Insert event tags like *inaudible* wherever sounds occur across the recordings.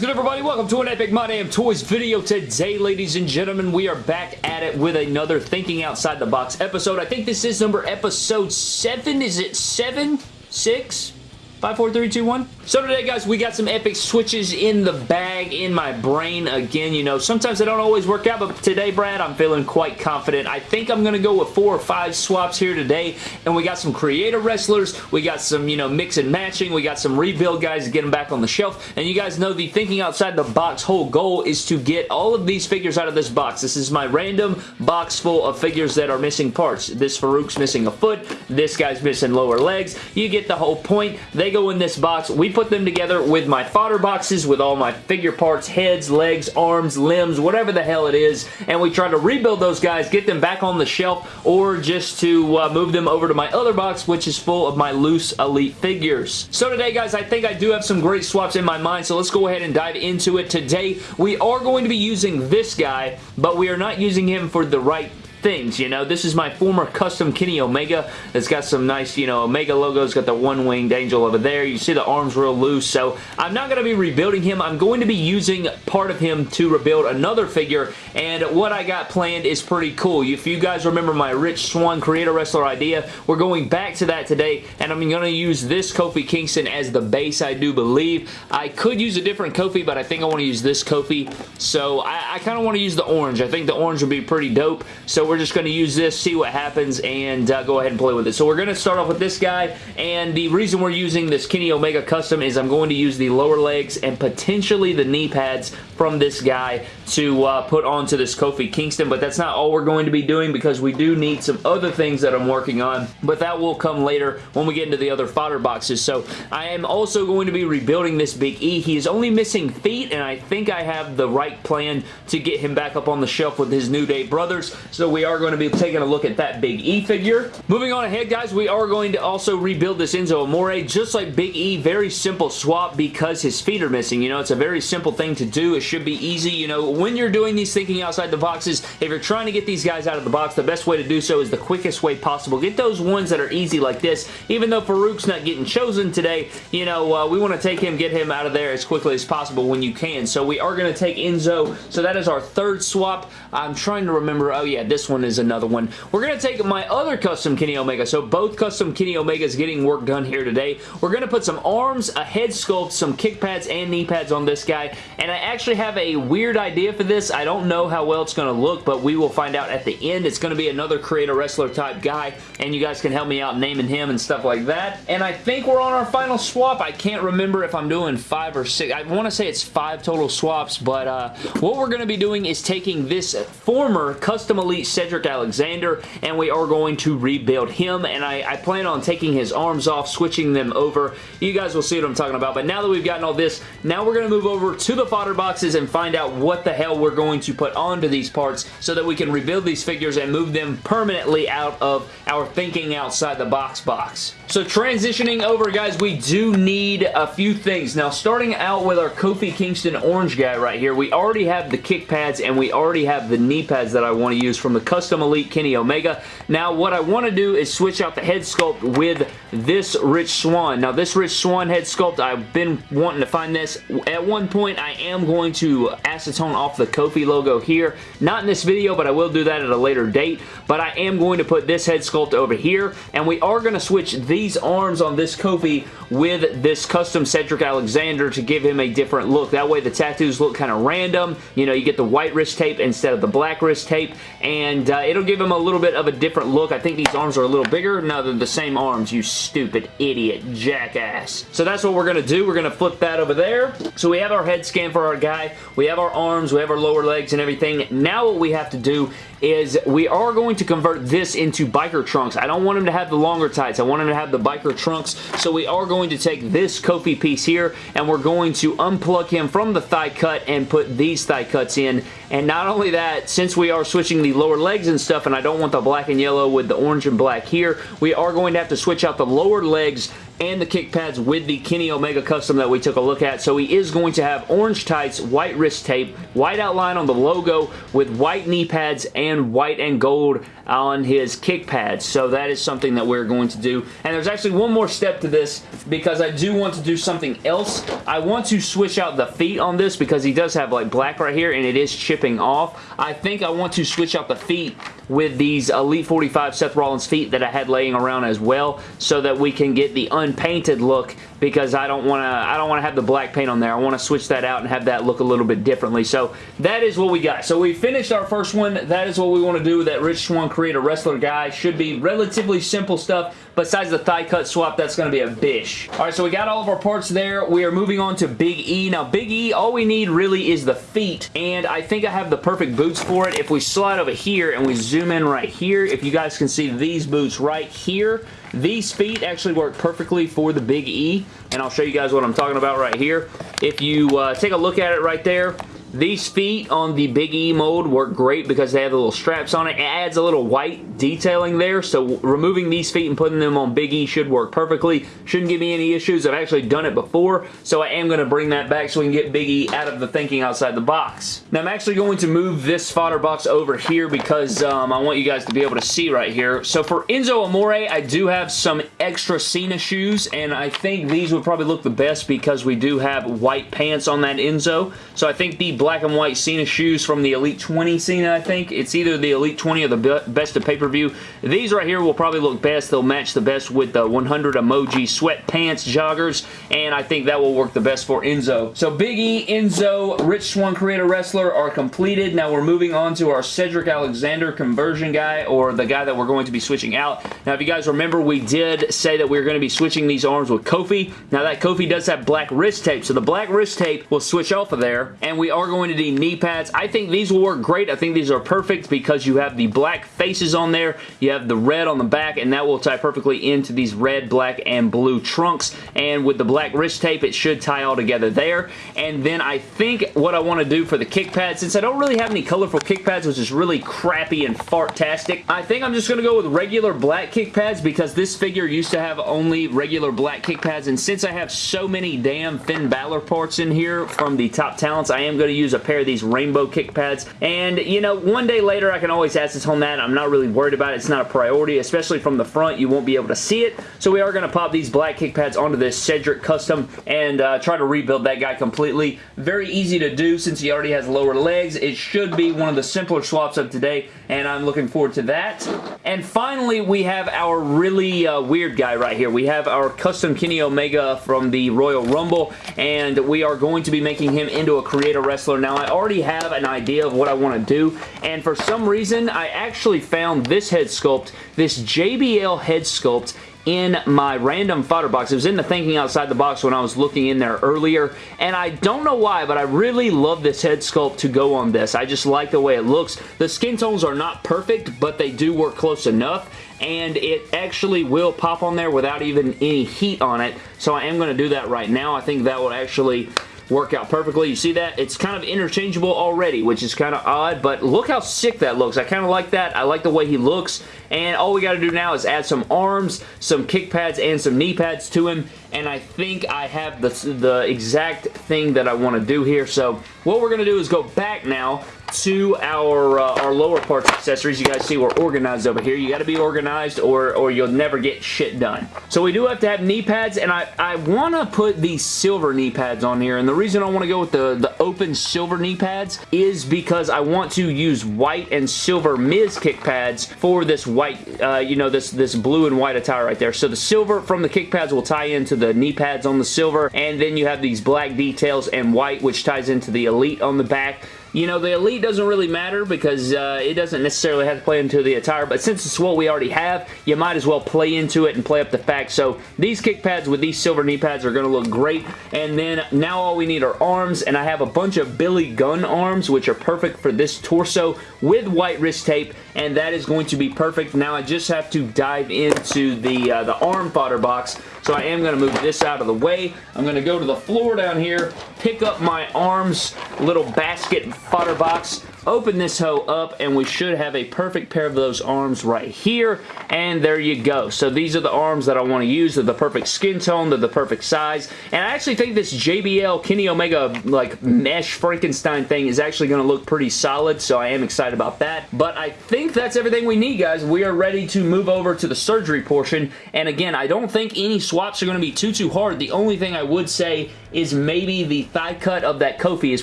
is good, everybody? Welcome to an Epic My Damn Toys video. Today, ladies and gentlemen, we are back at it with another Thinking Outside the Box episode. I think this is number episode 7. Is it 7? 6? Five, four, three, two, one. So today, guys, we got some epic switches in the bag, in my brain. Again, you know, sometimes they don't always work out, but today, Brad, I'm feeling quite confident. I think I'm going to go with four or five swaps here today, and we got some creator wrestlers. We got some, you know, mix and matching. We got some rebuild guys to get them back on the shelf, and you guys know the thinking outside the box whole goal is to get all of these figures out of this box. This is my random box full of figures that are missing parts. This Faarooq's missing a foot. This guy's missing lower legs. You get the whole point. They go in this box. We put them together with my fodder boxes with all my figure parts, heads, legs, arms, limbs, whatever the hell it is, and we try to rebuild those guys, get them back on the shelf, or just to uh, move them over to my other box, which is full of my loose Elite figures. So today, guys, I think I do have some great swaps in my mind, so let's go ahead and dive into it. Today, we are going to be using this guy, but we are not using him for the right things, you know. This is my former custom Kenny Omega. It's got some nice, you know, Omega logos. Got the one-winged angel over there. You see the arms real loose. So I'm not going to be rebuilding him. I'm going to be using part of him to rebuild another figure. And what I got planned is pretty cool. If you guys remember my Rich Swann Creator Wrestler idea, we're going back to that today. And I'm going to use this Kofi Kingston as the base, I do believe. I could use a different Kofi, but I think I want to use this Kofi. So I, I kind of want to use the orange. I think the orange would be pretty dope. So we're just going to use this, see what happens, and uh, go ahead and play with it. So we're going to start off with this guy, and the reason we're using this Kenny Omega Custom is I'm going to use the lower legs and potentially the knee pads from this guy to uh, put onto this Kofi Kingston, but that's not all we're going to be doing because we do need some other things that I'm working on, but that will come later when we get into the other fodder boxes. So I am also going to be rebuilding this Big E. He is only missing feet, and I think I have the right plan to get him back up on the shelf with his New Day brothers, so we are going to be taking a look at that Big E figure. Moving on ahead, guys, we are going to also rebuild this Enzo Amore, just like Big E. Very simple swap because his feet are missing. You know, it's a very simple thing to do. It should be easy. You know, when you're doing these thinking outside the boxes, if you're trying to get these guys out of the box, the best way to do so is the quickest way possible. Get those ones that are easy like this. Even though Faarooq's not getting chosen today, you know, uh, we want to take him, get him out of there as quickly as possible when you can. So we are going to take Enzo. So that is our third swap. I'm trying to remember. Oh, yeah, this one is another one. We're going to take my other custom Kenny Omega. So both custom Kenny Omegas getting work done here today. We're going to put some arms, a head sculpt, some kick pads and knee pads on this guy. And I actually have a weird idea for this. I don't know how well it's going to look, but we will find out at the end. It's going to be another creator wrestler type guy. And you guys can help me out naming him and stuff like that. And I think we're on our final swap. I can't remember if I'm doing five or six. I want to say it's five total swaps, but uh, what we're going to be doing is taking this former Custom Elite Cedric Alexander and we are going to rebuild him and I, I, plan on taking his arms off, switching them over. You guys will see what I'm talking about, but now that we've gotten all this, now we're going to move over to the fodder boxes and find out what the hell we're going to put onto these parts so that we can rebuild these figures and move them permanently out of our thinking outside the box box. So transitioning over, guys, we do need a few things. Now, starting out with our Kofi Kingston orange guy right here, we already have the kick pads and we already have the knee pads that I want to use from the Custom Elite Kenny Omega. Now, what I want to do is switch out the head sculpt with this Rich Swann. Now, this Rich Swann head sculpt, I've been wanting to find this. At one point, I am going to acetone off the Kofi logo here. Not in this video, but I will do that at a later date. But I am going to put this head sculpt over here, and we are going to switch these arms on this Kofi with this custom Cedric Alexander to give him a different look. That way, the tattoos look kind of random. You know, you get the white wrist tape instead of the black wrist tape, and uh, it'll give him a little bit of a different look. I think these arms are a little bigger. No, they're the same arms, you stupid idiot jackass. So that's what we're going to do. We're going to flip that over there. So we have our head scan for our guy. We have our arms. We have our lower legs and everything. Now what we have to do is we are going to convert this into biker trunks. I don't want him to have the longer tights. I want him to have the biker trunks. So we are going to take this Kofi piece here and we're going to unplug him from the thigh cut and put these thigh cuts in. And not only that, since we are switching the lower legs and stuff and I don't want the black and yellow with the orange and black here, we are going to have to switch out the lower legs and the kick pads with the Kenny Omega custom that we took a look at. So he is going to have orange tights, white wrist tape, white outline on the logo with white knee pads and white and gold on his kick pads. So that is something that we're going to do. And there's actually one more step to this because I do want to do something else. I want to switch out the feet on this because he does have like black right here and it is chipping off. I think I want to switch out the feet with these Elite 45 Seth Rollins feet that I had laying around as well so that we can get the unpainted look because I don't want to I don't want to have the black paint on there. I want to switch that out and have that look a little bit differently. So that is what we got. So we finished our first one. That is what we want to do with that Rich Swann Create a Wrestler guy. Should be relatively simple stuff. Besides the thigh cut swap, that's going to be a bish. Alright, so we got all of our parts there. We are moving on to Big E. Now, Big E, all we need really is the feet, and I think I have the perfect boots for it. If we slide over here and we zoom in right here, if you guys can see these boots right here, these feet actually work perfectly for the Big E, and I'll show you guys what I'm talking about right here. If you uh, take a look at it right there, these feet on the Big E mold work great because they have the little straps on it. It adds a little white detailing there, so removing these feet and putting them on Big E should work perfectly. Shouldn't give me any issues. I've actually done it before, so I am going to bring that back so we can get Big E out of the thinking outside the box. Now, I'm actually going to move this fodder box over here because um, I want you guys to be able to see right here. So for Enzo Amore, I do have some extra Cena shoes, and I think these would probably look the best because we do have white pants on that Enzo. So I think the black and white Cena shoes from the Elite 20 Cena, I think. It's either the Elite 20 or the Best of Pay-Per-View. These right here will probably look best. They'll match the best with the 100 emoji sweatpants joggers, and I think that will work the best for Enzo. So Big E, Enzo, Rich Swann Creator Wrestler are completed. Now we're moving on to our Cedric Alexander conversion guy, or the guy that we're going to be switching out. Now if you guys remember, we did say that we are going to be switching these arms with Kofi. Now that Kofi does have black wrist tape, so the black wrist tape will switch off of there, and we are going to do knee pads. I think these will work great. I think these are perfect because you have the black faces on there. You have the red on the back, and that will tie perfectly into these red, black, and blue trunks. And with the black wrist tape, it should tie all together there. And then I think what I want to do for the kick pads, since I don't really have any colorful kick pads, which is really crappy and fartastic, I think I'm just going to go with regular black kick pads because this figure used to have only regular black kick pads. And since I have so many damn Finn Balor parts in here from the top talents, I am going to use a pair of these rainbow kick pads. And, you know, one day later I can always acetone that. I'm not really worried about it. It's not a priority, especially from the front. You won't be able to see it. So we are going to pop these black kick pads onto this Cedric Custom and uh, try to rebuild that guy completely. Very easy to do since he already has lower legs. It should be one of the simpler swaps of today, and I'm looking forward to that. And finally, we have our really uh, weird guy right here. We have our custom Kenny Omega from the Royal Rumble, and we are going to be making him into a Create a Now, I already have an idea of what I want to do, and for some reason, I actually found this head sculpt, this JBL head sculpt, in my random fodder box. It was in the thinking outside the box when I was looking in there earlier, and I don't know why, but I really love this head sculpt to go on this. I just like the way it looks. The skin tones are not perfect, but they do work close enough, and it actually will pop on there without even any heat on it, so I am going to do that right now. I think that will actually work out perfectly. You see that? It's kind of interchangeable already, which is kind of odd, but look how sick that looks. I kind of like that. I like the way he looks, and all we got to do now is add some arms, some kick pads, and some knee pads to him, and I think I have the, the exact thing that I want to do here, so what we're going to do is go back now to our uh, our lower parts accessories. You guys see we're organized over here. You got to be organized or, or you'll never get shit done. So we do have to have knee pads, and I, I want to put these silver knee pads on here, and the reason I want to go with the, the open silver knee pads is because I want to use white and silver Miz kick pads for this white, uh, you know, this, this blue and white attire right there. So the silver from the kick pads will tie into the knee pads on the silver, and then you have these black details and white, which ties into the Elite on the back. You know, the Elite doesn't really matter because uh, it doesn't necessarily have to play into the attire, but since it's what we already have, you might as well play into it and play up the fact. So these kick pads with these silver knee pads are going to look great. And then now all we need are arms, and I have a bunch of Billy Gunn arms, which are perfect for this torso with white wrist tape, and that is going to be perfect. Now I just have to dive into the, uh, the arm fodder box, so I am going to move this out of the way. I'm going to go to the floor down here, pick up my arms little basket and fodder box open this hoe up, and we should have a perfect pair of those arms right here, and there you go. So these are the arms that I want to use. They're the perfect skin tone. They're the perfect size, and I actually think this JBL Kenny Omega like mesh Frankenstein thing is actually going to look pretty solid, so I am excited about that. But I think that's everything we need, guys. We are ready to move over to the surgery portion, and again, I don't think any swaps are going to be too, too hard. The only thing I would say is maybe the thigh cut of that Kofi is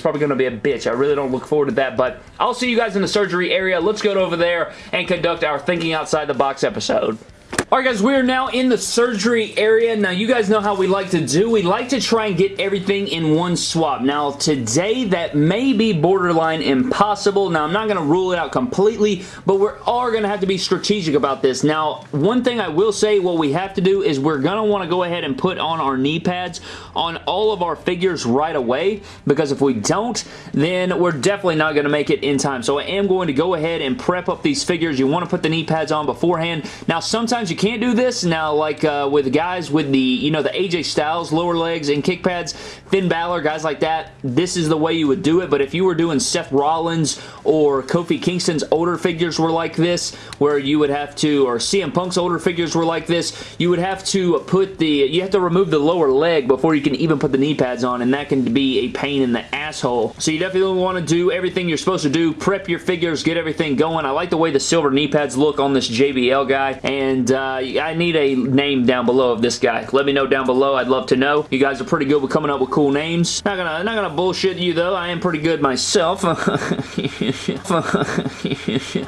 probably going to be a bitch. I really don't look forward to that, but I'll see you guys in the surgery area. Let's go over there and conduct our Thinking Outside the Box episode. Alright guys, we are now in the surgery area. Now you guys know how we like to do. We like to try and get everything in one swap. Now today that may be borderline impossible. Now I'm not going to rule it out completely, but we're all going to have to be strategic about this. Now one thing I will say what we have to do is we're going to want to go ahead and put on our knee pads on all of our figures right away because if we don't then we're definitely not going to make it in time. So I am going to go ahead and prep up these figures. You want to put the knee pads on beforehand. Now sometimes you can't do this. Now, like uh, with guys with the, you know, the AJ Styles lower legs and kick pads, Finn Balor, guys like that, this is the way you would do it. But if you were doing Seth Rollins or Kofi Kingston's older figures were like this, where you would have to, or CM Punk's older figures were like this, you would have to put the, you have to remove the lower leg before you can even put the knee pads on, and that can be a pain in the asshole. So you definitely want to do everything you're supposed to do, prep your figures, get everything going. I like the way the silver knee pads look on this JBL guy, and uh, Uh, I need a name down below of this guy. Let me know down below. I'd love to know. You guys are pretty good with coming up with cool names. Not gonna, not gonna bullshit you though. I am pretty good myself. *laughs* but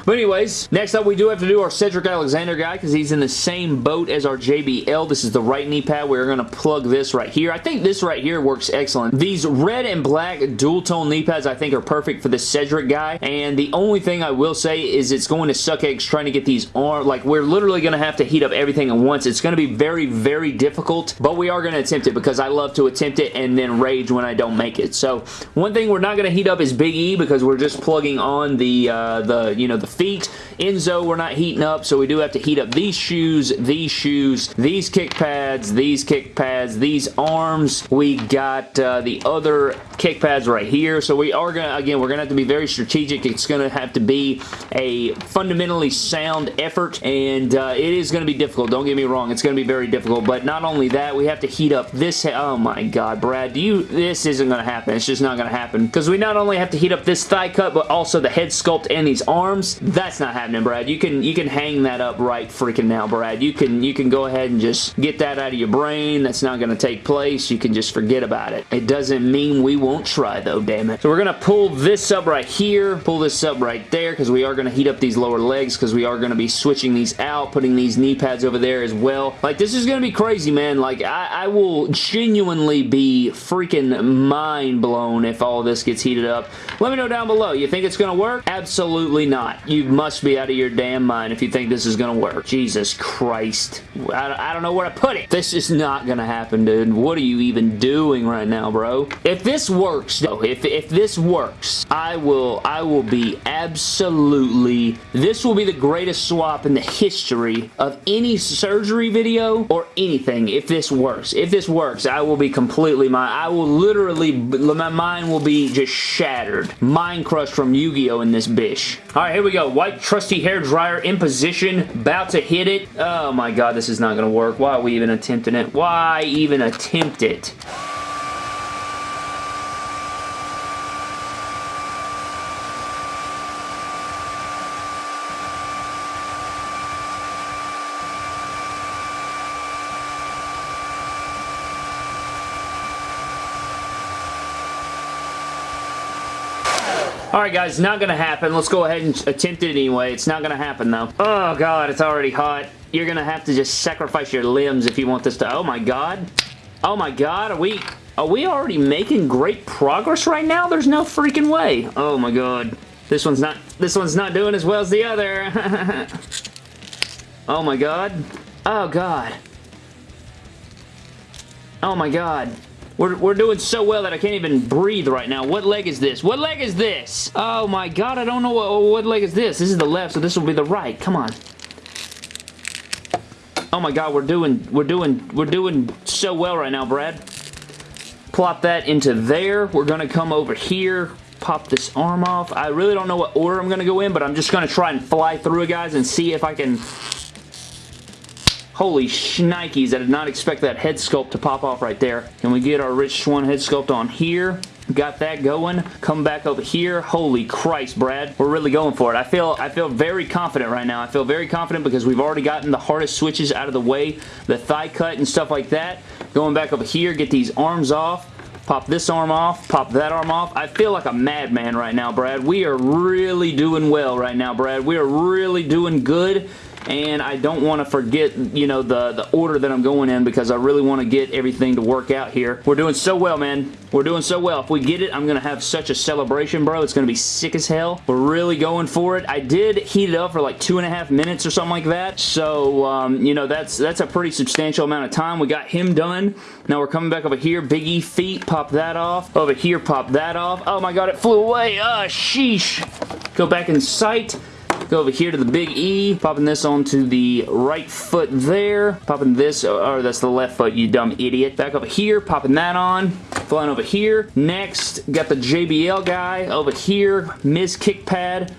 anyways, next up we do have to do our Cedric Alexander guy because he's in the same boat as our JBL. This is the right knee pad. We're gonna plug this right here. I think this right here works excellent. These red and black dual tone knee pads I think are perfect for the Cedric guy. And the only thing I will say is it's going to suck eggs trying to get these arms. Like we're literally gonna have to heat up everything at once. It's going to be very, very difficult, but we are going to attempt it because I love to attempt it and then rage when I don't make it. So one thing we're not going to heat up is Big E because we're just plugging on the, uh, the you know, the feet. Enzo we're not heating up, so we do have to heat up these shoes, these shoes, these kick pads, these kick pads, these arms. We got uh, the other kick pads right here, so we are going to, again, we're going to have to be very strategic. It's going to have to be a fundamentally sound effort, and uh, it is going to be difficult. Don't get me wrong. It's going to be very difficult, but not only that, we have to heat up this. Oh my god, Brad. Do you... This isn't going to happen. It's just not going to happen because we not only have to heat up this thigh cut, but also the head sculpt and these arms. That's not happening, Brad. You can you can hang that up right freaking now, Brad. You can you can go ahead and just get that out of your brain. That's not going to take place. You can just forget about it. It doesn't mean we won't try, though, damn it. So we're going to pull this up right here, pull this up right there because we are going to heat up these lower legs because we are going to be switching these out, putting these knee pads over there as well. Like, this is going to be crazy, man. Like, I, I will genuinely be freaking mind blown if all this gets heated up. Let me know down below. You think it's going to work? Absolutely not. You must be out of your damn mind if you think this is going to work. Jesus Christ. I, I don't know where to put it. This is not going to happen, dude. What are you even doing right now, bro? If this works, though, if, if this works, I will, I will be absolutely, this will be the greatest swap in the history of any surgery video or anything if this works. If this works, I will be completely, my, I will literally, my mind will be just shattered. Mind crushed from Yu-Gi-Oh! in this bish. Alright, here we go. White trusty hair dryer in position, about to hit it. Oh my god, this is not going to work. Why are we even attempting it? Why even attempt it? Alright guys, not gonna happen. Let's go ahead and attempt it anyway. It's not gonna happen though. Oh god, it's already hot. You're gonna have to just sacrifice your limbs if you want this to... Oh my god. Oh my god, are we... Are we already making great progress right now? There's no freaking way. Oh my god. This one's not... This one's not doing as well as the other. *laughs* oh my god. Oh god. Oh my god. We're, we're doing so well that I can't even breathe right now. What leg is this? What leg is this? Oh my god, I don't know what, what leg is this. This is the left, so this will be the right. Come on. Oh my god, we're doing, we're doing, we're doing so well right now, Brad. Plop that into there. We're to come over here. pop this arm off. I really don't know what order I'm to go in, but I'm just to try and fly through it, guys, and see if I can Holy shnikes, I did not expect that head sculpt to pop off right there. Can we get our Rich Swann head sculpt on here? Got that going. Come back over here. Holy Christ, Brad. We're really going for it. I feel I feel very confident right now. I feel very confident because we've already gotten the hardest switches out of the way. The thigh cut and stuff like that. Going back over here, get these arms off pop this arm off, pop that arm off. I feel like a madman right now, Brad. We are really doing well right now, Brad. We are really doing good and I don't want to forget, you know, the, the order that I'm going in because I really want to get everything to work out here. We're doing so well, man. We're doing so well. If we get it, I'm going to have such a celebration, bro. It's going to be sick as hell. We're really going for it. I did heat it up for like two and a half minutes or something like that, so, um, you know, that's, that's a pretty substantial amount of time. We got him done. Now we're coming back over here. Big E feet, pop that off. Over here, pop that off. Oh my god, it flew away. Ah, sheesh. Go back in sight. Go over here to the big E, popping this onto the right foot there, popping this, or that's the left foot, you dumb idiot. Back over here, popping that on, flying over here. Next, got the JBL guy over here, Miz kick pad,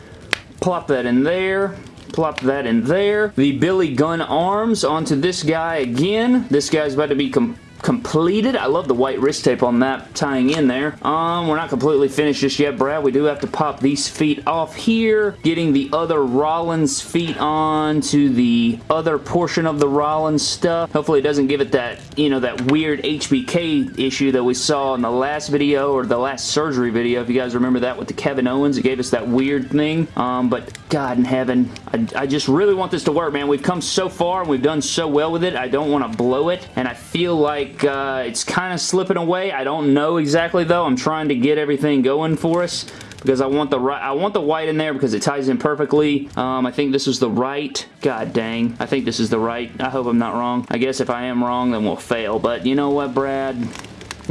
plop that in there, plop that in there. The Billy Gunn arms onto this guy again. This guy's about to be completed. I love the white wrist tape on that tying in there. Um, we're not completely finished just yet, Brad. We do have to pop these feet off here, getting the other Rollins feet on to the other portion of the Rollins stuff. Hopefully it doesn't give it that, you know, that weird HBK issue that we saw in the last video or the last surgery video. If you guys remember that with the Kevin Owens, it gave us that weird thing. Um, but God in heaven, I, I just really want this to work, man. We've come so far and we've done so well with it. I don't want to blow it, and I feel like like uh, it's kind of slipping away. I don't know exactly though. I'm trying to get everything going for us because I want the right I want the white in there because it ties in perfectly. Um, I think this is the right. God dang. I think this is the right. I hope I'm not wrong. I guess if I am wrong, then we'll fail. But you know what, Brad?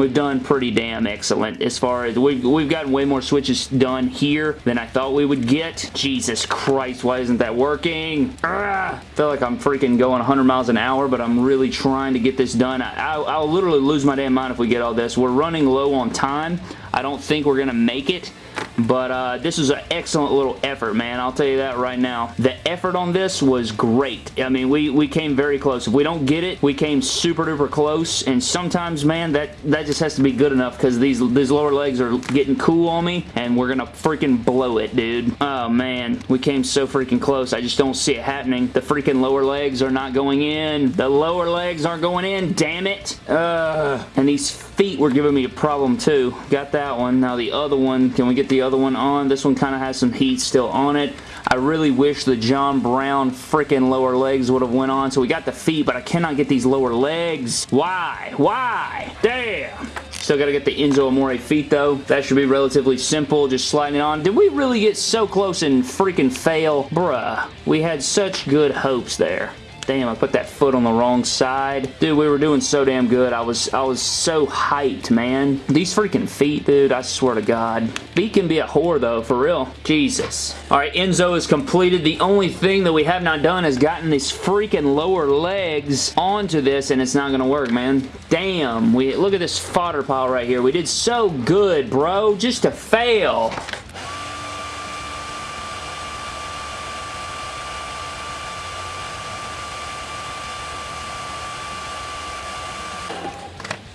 We've done pretty damn excellent as far as we've, we've gotten way more switches done here than I thought we would get. Jesus Christ, why isn't that working? I feel like I'm freaking going 100 miles an hour, but I'm really trying to get this done. I, will I'll literally lose my damn mind if we get all this. We're running low on time. I don't think we're going to make it. But uh, this is an excellent little effort, man. I'll tell you that right now. The effort on this was great. I mean, we, we came very close. If we don't get it, we came super duper close. And sometimes, man, that, that just has to be good enough because these, these lower legs are getting cool on me. And we're going to freaking blow it, dude. Oh, man. We came so freaking close. I just don't see it happening. The freaking lower legs are not going in. The lower legs aren't going in. Damn it. And these feet were giving me a problem too. Got that one. Now the other one, can we get the other one on? This one kind of has some heat still on it. I really wish the John Brown freaking lower legs would have went on. So we got the feet, but I cannot get these lower legs. Why? Why? Damn. Still got to get the Enzo Amore feet though. That should be relatively simple, just sliding it on. Did we really get so close and freaking fail? Bruh, we had such good hopes there. Damn, I put that foot on the wrong side. Dude, we were doing so damn good. I was I was so hyped, man. These freaking feet, dude, I swear to God. Feet can be a whore, though, for real. Jesus. All right, Enzo is completed. The only thing that we have not done is gotten these freaking lower legs onto this, and it's not going to work, man. Damn. We Look at this fodder pile right here. We did so good, bro, just to fail.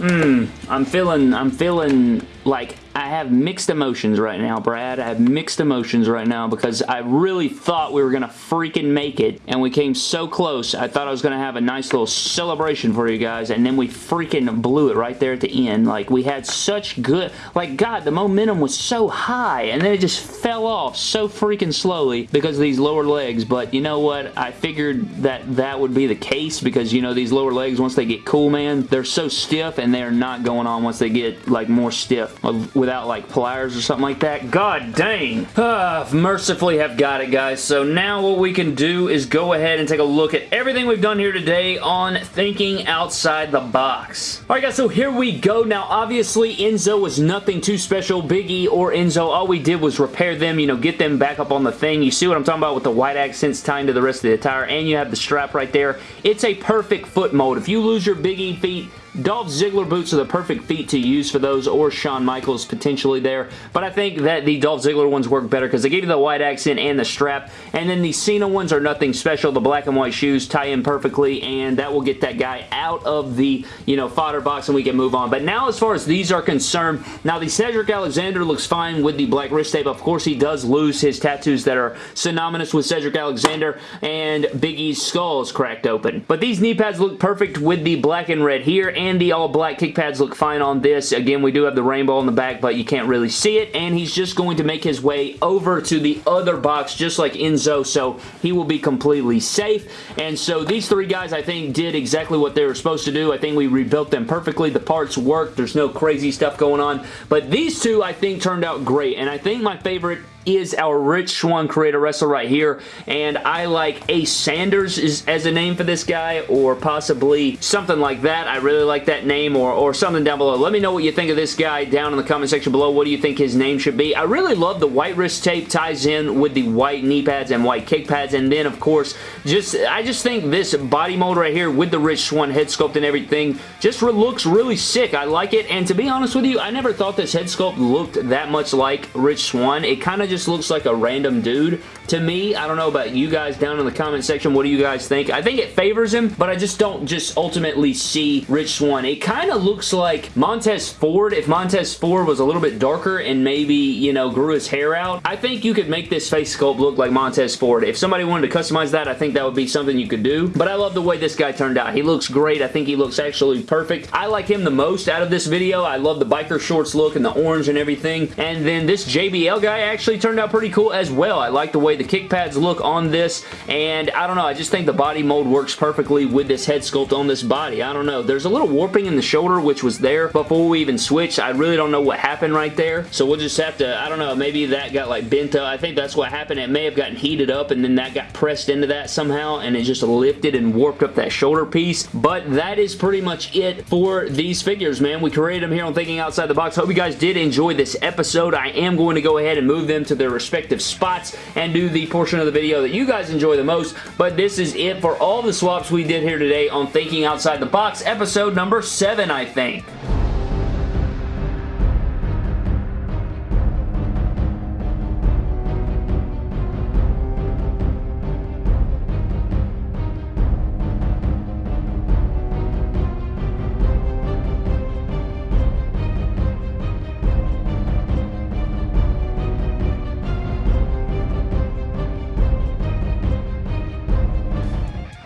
Hmm, I'm feeling, I'm feeling like I have mixed emotions right now, Brad. I have mixed emotions right now because I really thought we were going to freaking make it, and we came so close. I thought I was going to have a nice little celebration for you guys, and then we freaking blew it right there at the end. Like, we had such good... Like, God, the momentum was so high, and then it just fell off so freaking slowly because of these lower legs, but you know what? I figured that that would be the case because, you know, these lower legs, once they get cool, man, they're so stiff, and they're not going on once they get, like, more stiff without like pliers or something like that. God dang. Uh, mercifully have got it, guys. So now what we can do is go ahead and take a look at everything we've done here today on thinking outside the box. Alright guys, so here we go. Now obviously Enzo was nothing too special. Big E or Enzo, all we did was repair them, you know, get them back up on the thing. You see what I'm talking about with the white accents tying to the rest of the attire and you have the strap right there. It's a perfect foot mold. If you lose your Big E feet, Dolph Ziggler boots are the perfect feet to use for those, or Shawn Michaels potentially there, but I think that the Dolph Ziggler ones work better because they give you the white accent and the strap, and then the Cena ones are nothing special. The black and white shoes tie in perfectly, and that will get that guy out of the, you know, fodder box and we can move on. But now as far as these are concerned, now the Cedric Alexander looks fine with the black wrist tape. Of course, he does lose his tattoos that are synonymous with Cedric Alexander, and Big E's skull is cracked open. But these knee pads look perfect with the black and red here, and the all black kick pads look fine on this. Again, we do have the rainbow on the back, but you can't really see it, and he's just going to make his way over to the other box, just like Enzo, so he will be completely safe. And so these three guys, I think, did exactly what they were supposed to do. I think we rebuilt them perfectly. The parts work. There's no crazy stuff going on. But these two, I think, turned out great. And I think my favorite is our Rich Swann creator wrestler right here, and I like Ace Sanders is, as a name for this guy, or possibly something like that. I really like that name, or, or something down below. Let me know what you think of this guy down in the comment section below. What do you think his name should be? I really love the white wrist tape ties in with the white knee pads and white kick pads, and then, of course, just I just think this body mold right here with the Rich Swann head sculpt and everything just looks really sick. I like it, and to be honest with you, I never thought this head sculpt looked that much like Rich Swann. It kind of just just looks like a random dude to me. I don't know about you guys down in the comment section. What do you guys think? I think it favors him, but I just don't just ultimately see Rich Swann. It kind of looks like Montez Ford. If Montez Ford was a little bit darker and maybe, you know, grew his hair out, I think you could make this face sculpt look like Montez Ford. If somebody wanted to customize that, I think that would be something you could do. But I love the way this guy turned out. He looks great. I think he looks actually perfect. I like him the most out of this video. I love the biker shorts look and the orange and everything. And then this JBL guy actually turned out pretty cool as well. I like the way the kick pads look on this, and I don't know, I just think the body mold works perfectly with this head sculpt on this body. I don't know. There's a little warping in the shoulder, which was there before we even switched. I really don't know what happened right there, so we'll just have to, I don't know, maybe that got like bent up. I think that's what happened. It may have gotten heated up, and then that got pressed into that somehow, and it just lifted and warped up that shoulder piece, but that is pretty much it for these figures, man. We created them here on Thinking Outside the Box. Hope you guys did enjoy this episode. I am going to go ahead and move them to their respective spots and do the portion of the video that you guys enjoy the most. But this is it for all the swaps we did here today on Thinking Outside the Box, episode number 7, I think.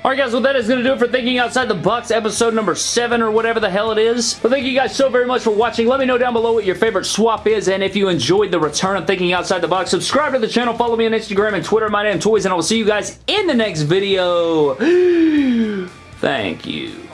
Alright guys, well that is going to do it for Thinking Outside the Box episode number 7 or whatever the hell it is. But thank you guys so very much for watching. Let me know down below what your favorite swap is and if you enjoyed the return of Thinking Outside the Box. Subscribe to the channel, follow me on Instagram and Twitter, my name Toys, and I will see you guys in the next video. *gasps* Thank you.